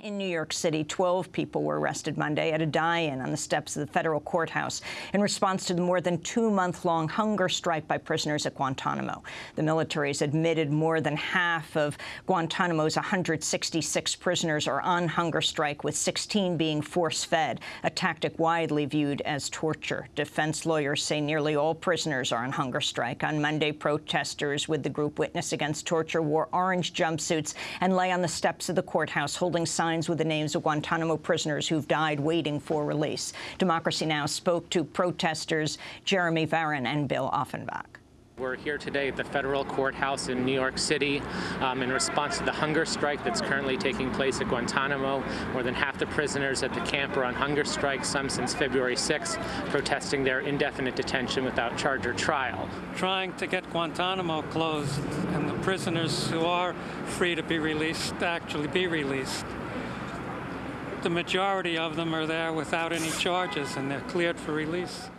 In New York City, 12 people were arrested Monday at a die-in on the steps of the federal courthouse in response to the more than two-month-long hunger strike by prisoners at Guantanamo. The military has admitted more than half of Guantanamo's 166 prisoners are on hunger strike, with 16 being force-fed, a tactic widely viewed as torture. Defense lawyers say nearly all prisoners are on hunger strike. On Monday, protesters with the group Witness Against Torture wore orange jumpsuits and lay on the steps of the courthouse holding signs signs with the names of Guantanamo prisoners who've died waiting for release. Democracy Now! spoke to protesters Jeremy Varon and Bill Ofenloch. We're here today at the federal courthouse in New York City um, in response to the hunger strike that's currently taking place at Guantanamo. More than half the prisoners at the camp are on hunger strike, some since February 6, protesting their indefinite detention without charge or trial. Trying to get Guantanamo closed and the prisoners who are free to be released actually be released the majority of them are there without any charges and they're cleared for release.